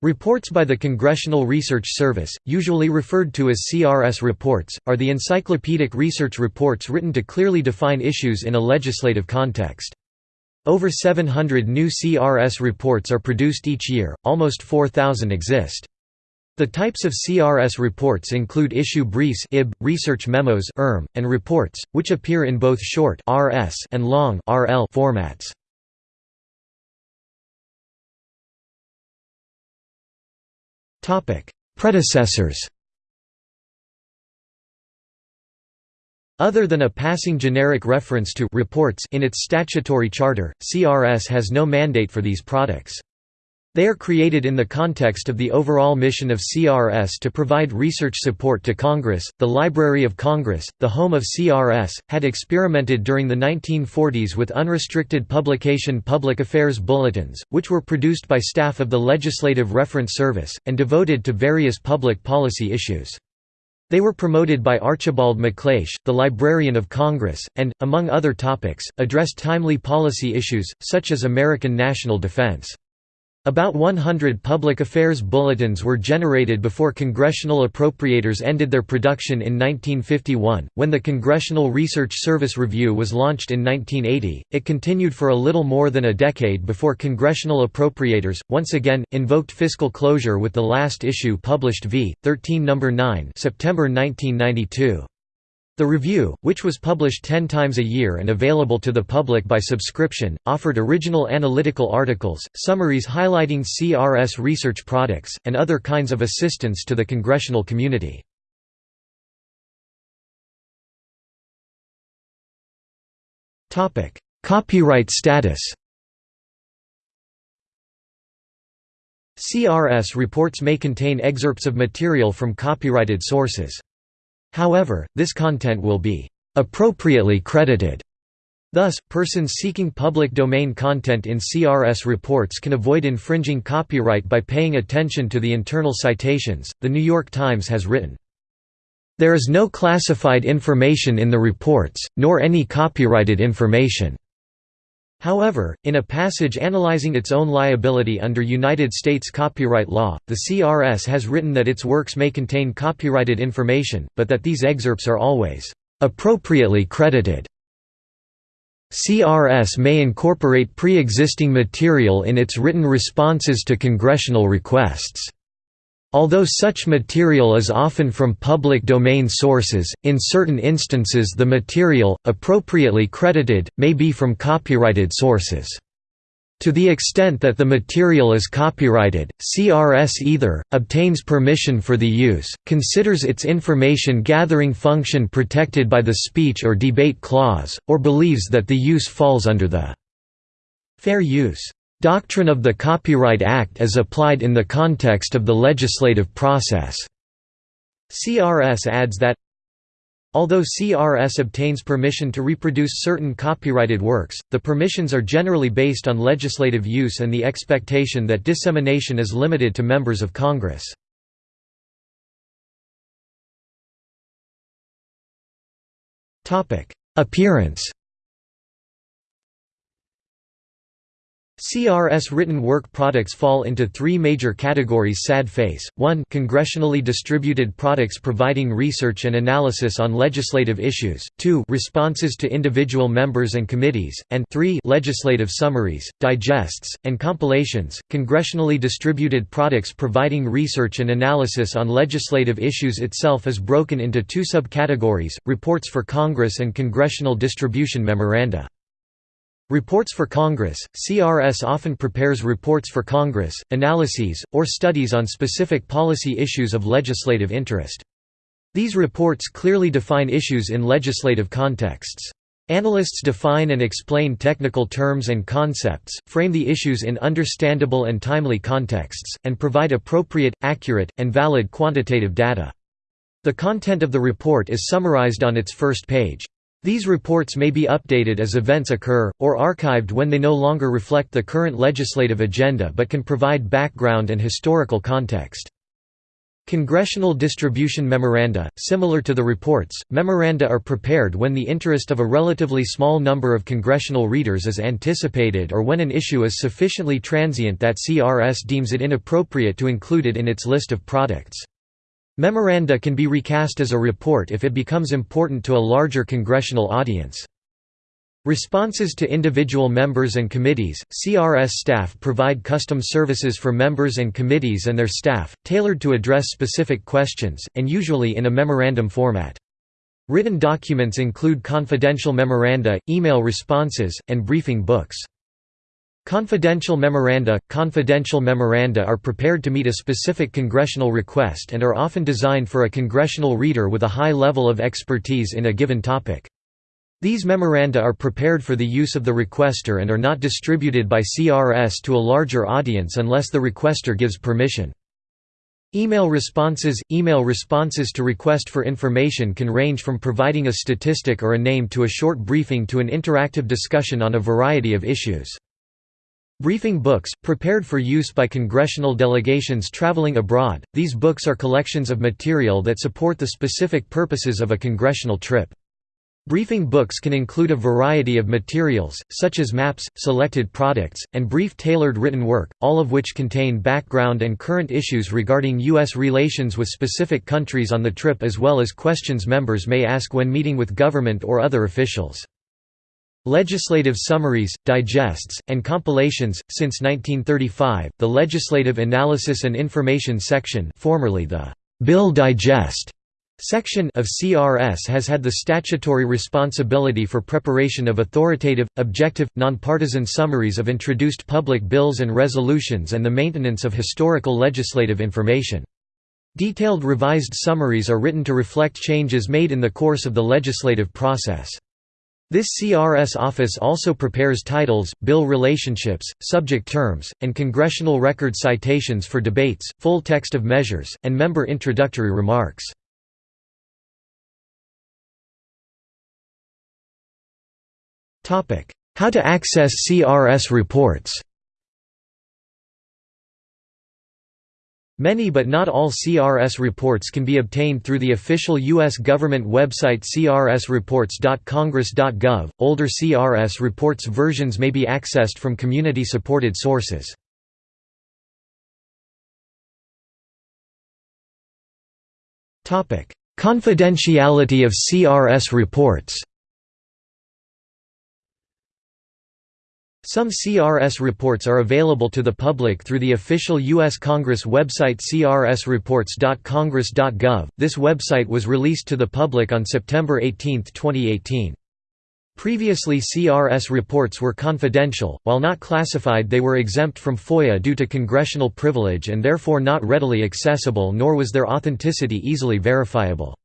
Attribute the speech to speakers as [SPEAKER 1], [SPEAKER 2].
[SPEAKER 1] Reports by the Congressional Research Service, usually referred to as CRS reports, are the encyclopedic research reports written to clearly define issues in a legislative context. Over 700 new CRS reports are produced each year, almost 4,000 exist. The types of CRS reports include issue briefs IB, research memos ERM, and reports, which appear in both short RS and long RL formats. Predecessors Other than a passing generic reference to reports in its statutory charter, CRS has no mandate for these products. They are created in the context of the overall mission of CRS to provide research support to Congress. The Library of Congress, the home of CRS, had experimented during the 1940s with unrestricted publication public affairs bulletins, which were produced by staff of the Legislative Reference Service, and devoted to various public policy issues. They were promoted by Archibald MacLeish, the Librarian of Congress, and, among other topics, addressed timely policy issues, such as American national defense. About 100 public affairs bulletins were generated before congressional appropriators ended their production in 1951. When the Congressional Research Service Review was launched in 1980, it continued for a little more than a decade before congressional appropriators, once again, invoked fiscal closure with the last issue published v. 13 No. 9 September 1992. The review, which was published ten times a year and available to the public by subscription, offered original analytical articles, summaries highlighting CRS research products, and other kinds of assistance to the congressional community. Copyright status CRS reports may contain excerpts of material from copyrighted sources. However, this content will be appropriately credited. Thus, persons seeking public domain content in CRS reports can avoid infringing copyright by paying attention to the internal citations. The New York Times has written, There is no classified information in the reports, nor any copyrighted information. However, in a passage analyzing its own liability under United States copyright law, the CRS has written that its works may contain copyrighted information, but that these excerpts are always appropriately credited. CRS may incorporate pre-existing material in its written responses to congressional requests. Although such material is often from public domain sources, in certain instances the material, appropriately credited, may be from copyrighted sources. To the extent that the material is copyrighted, CRS either, obtains permission for the use, considers its information gathering function protected by the speech or debate clause, or believes that the use falls under the fair use Doctrine of the Copyright Act as applied in the context of the legislative process. CRS adds that Although CRS obtains permission to reproduce certain copyrighted works, the permissions are generally based on legislative use and the expectation that dissemination is limited to members of Congress. Appearance CRS written work products fall into three major categories sad face, 1 congressionally distributed products providing research and analysis on legislative issues, 2 responses to individual members and committees, and 3 legislative summaries, digests, and compilations. Congressionally distributed products providing research and analysis on legislative issues itself is broken into two subcategories, reports for Congress and congressional distribution memoranda. Reports for Congress – CRS often prepares reports for Congress, analyses, or studies on specific policy issues of legislative interest. These reports clearly define issues in legislative contexts. Analysts define and explain technical terms and concepts, frame the issues in understandable and timely contexts, and provide appropriate, accurate, and valid quantitative data. The content of the report is summarized on its first page. These reports may be updated as events occur, or archived when they no longer reflect the current legislative agenda but can provide background and historical context. Congressional distribution memoranda, similar to the reports, memoranda are prepared when the interest of a relatively small number of congressional readers is anticipated or when an issue is sufficiently transient that CRS deems it inappropriate to include it in its list of products. Memoranda can be recast as a report if it becomes important to a larger congressional audience. Responses to individual members and committees – CRS staff provide custom services for members and committees and their staff, tailored to address specific questions, and usually in a memorandum format. Written documents include confidential memoranda, email responses, and briefing books. Confidential memoranda – Confidential memoranda are prepared to meet a specific congressional request and are often designed for a congressional reader with a high level of expertise in a given topic. These memoranda are prepared for the use of the requester and are not distributed by CRS to a larger audience unless the requester gives permission. Email responses – Email responses to request for information can range from providing a statistic or a name to a short briefing to an interactive discussion on a variety of issues. Briefing books, prepared for use by congressional delegations traveling abroad, these books are collections of material that support the specific purposes of a congressional trip. Briefing books can include a variety of materials, such as maps, selected products, and brief tailored written work, all of which contain background and current issues regarding U.S. relations with specific countries on the trip as well as questions members may ask when meeting with government or other officials. Legislative summaries, digests, and compilations. Since 1935, the Legislative Analysis and Information Section, formerly the Bill Digest, Section of CRS has had the statutory responsibility for preparation of authoritative, objective, nonpartisan summaries of introduced public bills and resolutions and the maintenance of historical legislative information. Detailed revised summaries are written to reflect changes made in the course of the legislative process. This CRS office also prepares titles, bill relationships, subject terms, and congressional record citations for debates, full text of measures, and member introductory remarks. How to access CRS reports Many but not all CRS reports can be obtained through the official U.S. government website crsreports.congress.gov. Older CRS reports versions may be accessed from community supported sources. Confidentiality of CRS reports Some CRS reports are available to the public through the official U.S. Congress website crsreports.congress.gov. This website was released to the public on September 18, 2018. Previously CRS reports were confidential, while not classified they were exempt from FOIA due to congressional privilege and therefore not readily accessible nor was their authenticity easily verifiable.